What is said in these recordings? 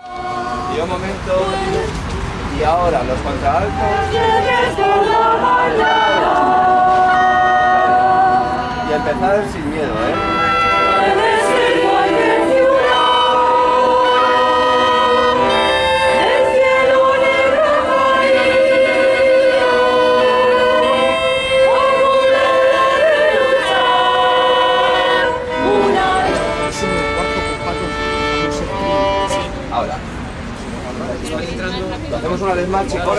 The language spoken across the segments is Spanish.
Y un momento. Y ahora los contraaltos. Y empezar sin miedo, ¿eh? Lo hacemos una vez más, chicos.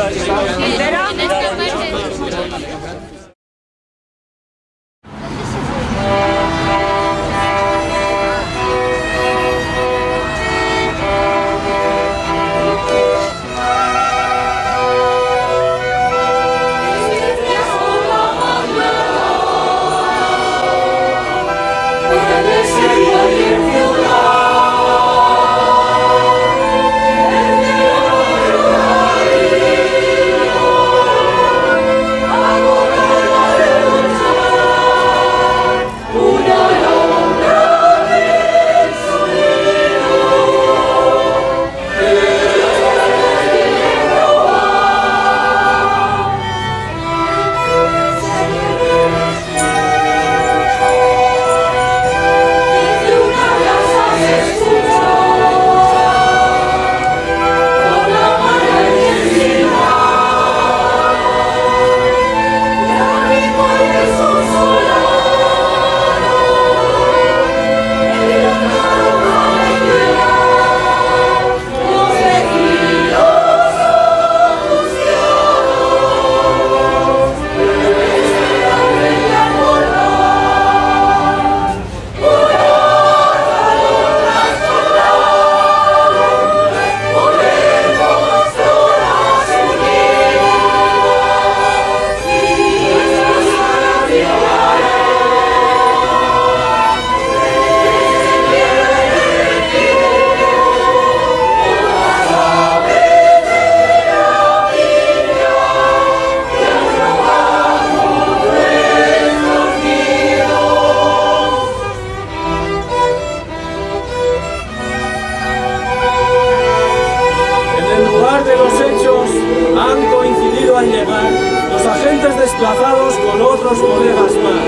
Otros colegas más,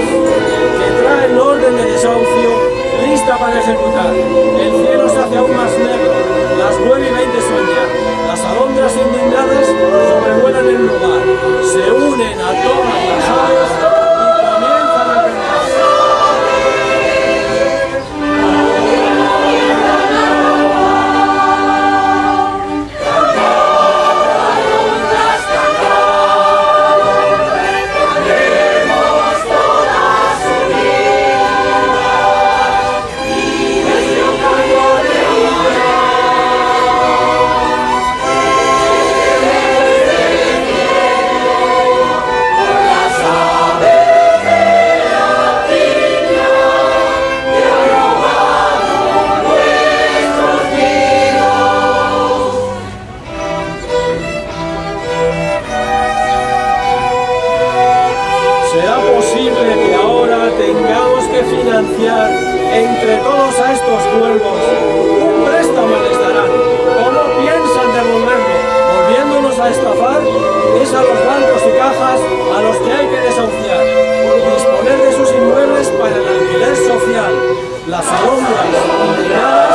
que traen orden de desahucio lista para ejecutar. El cielo se hace aún más negro, las 9 y 20 son será posible que ahora tengamos que financiar entre todos a estos cuervos. Un préstamo les darán, o no piensan devolverlo, volviéndonos a estafar, es a los bancos y cajas a los que hay que desahuciar, Por disponer de sus inmuebles para el alquiler social, las alondras,